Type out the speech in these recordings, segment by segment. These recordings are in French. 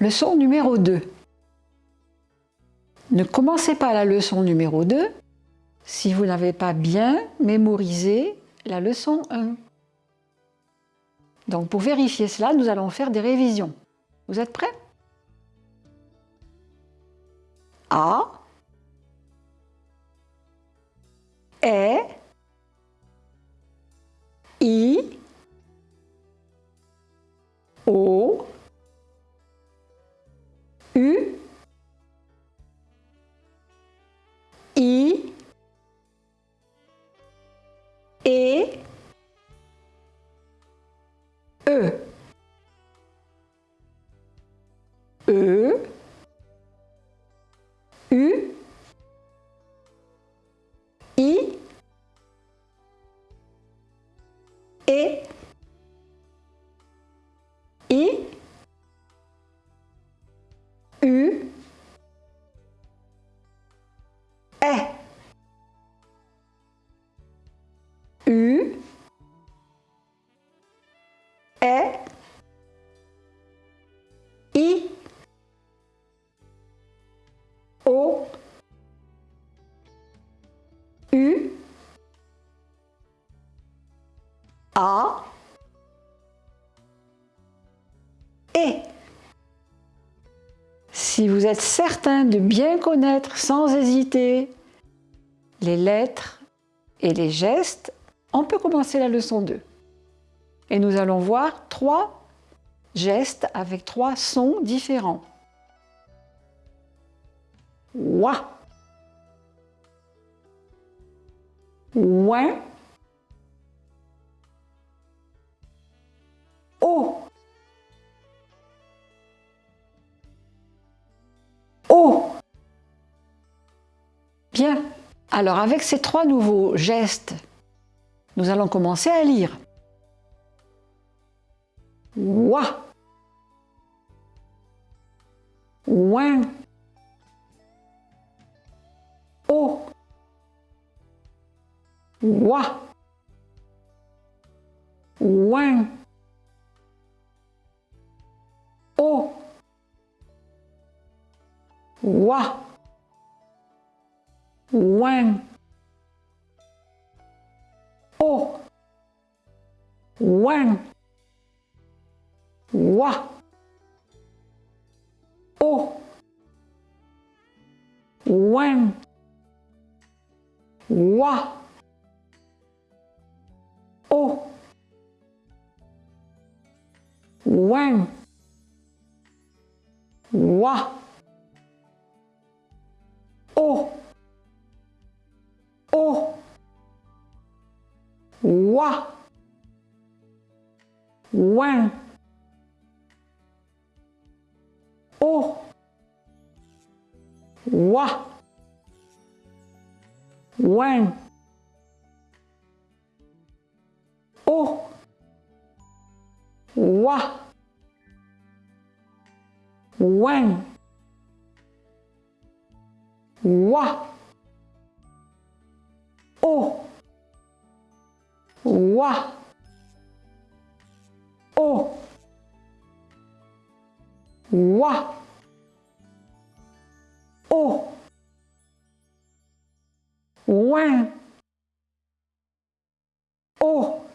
Leçon numéro 2. Ne commencez pas la leçon numéro 2 si vous n'avez pas bien mémorisé la leçon 1. Donc pour vérifier cela, nous allons faire des révisions. Vous êtes prêts? A E E U U A E Si vous êtes certain de bien connaître sans hésiter les lettres et les gestes, on peut commencer la leçon 2. Et nous allons voir trois gestes avec trois sons différents. Wa. Ouin. O. O. Bien. Alors avec ces trois nouveaux gestes, nous allons commencer à lire. Wa. Ouin. Wa. Ouin. O. Wa. Ouin. O. Ouin. Wa. O. Ouin. Wa. Ouin. Wa. O. O. Wa. Wang. O. Wa. Ouin. Wa. Ouin. Wa. O. Wa. O. Wa. O. Ouin. O.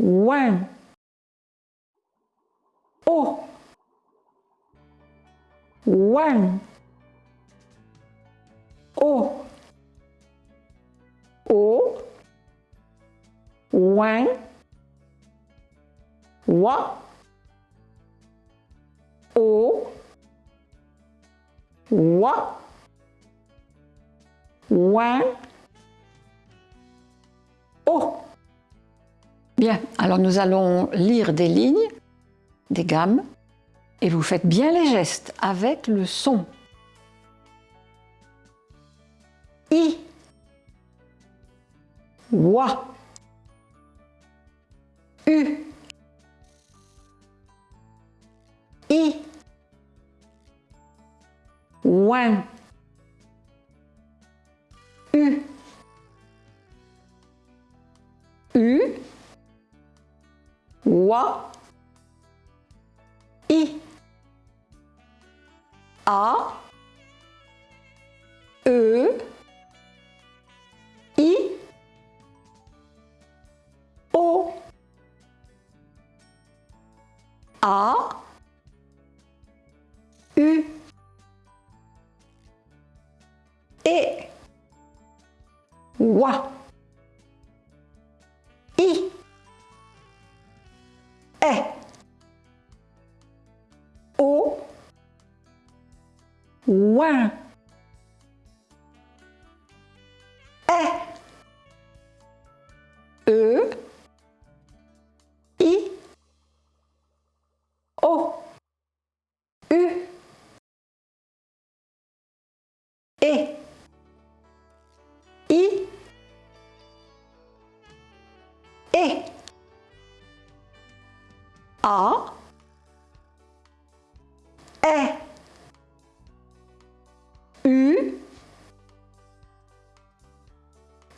Ouin. O. Ouin. O. O. Ouin. Wa. O. Wa. Ouin. O. Bien, alors nous allons lire des lignes, des gammes, et vous faites bien les gestes avec le son. I. U. I. U. U. I. A. E. I. O. A. U. E. Wa. I. E. Ouin. E. E. I. O. U. E. I. E. A.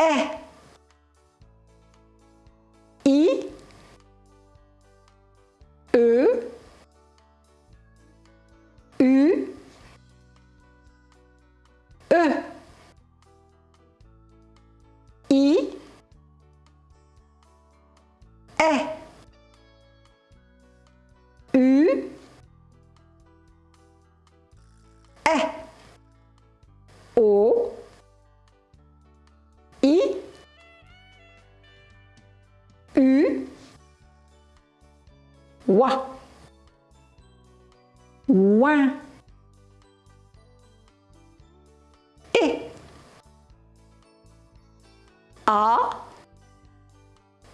E. Wa. Ouin. E. A.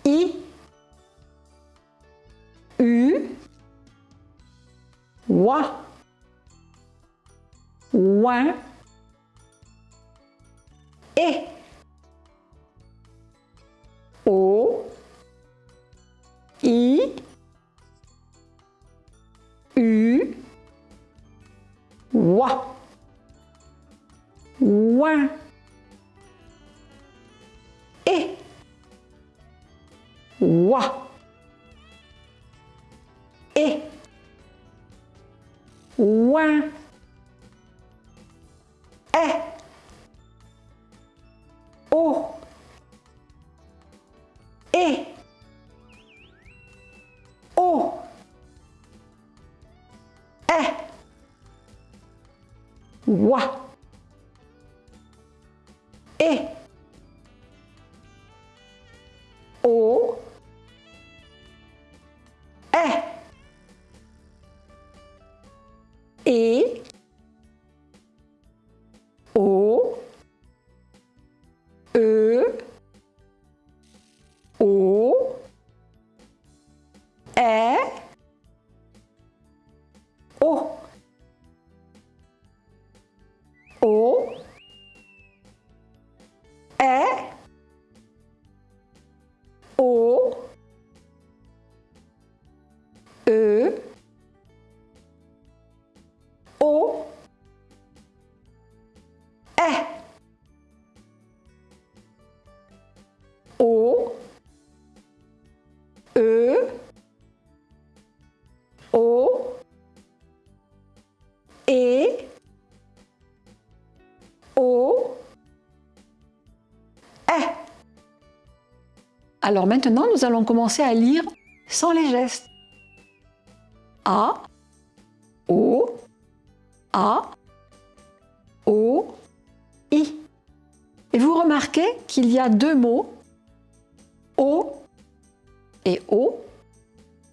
I. U. Wa. Ouin. E. O. I. Wa. Ouin. E. Wa. E. Ouin. Wa. E. O. E. E. O. E. O. E. O. E. O. E. O. E. Alors maintenant, nous allons commencer à lire sans les gestes. A. O. A. O. I. Et vous remarquez qu'il y a deux mots, O et O,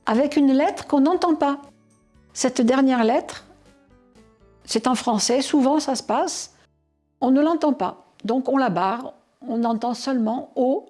avec une lettre qu'on n'entend pas. Cette dernière lettre, c'est en français, souvent ça se passe, on ne l'entend pas. Donc on la barre, on entend seulement O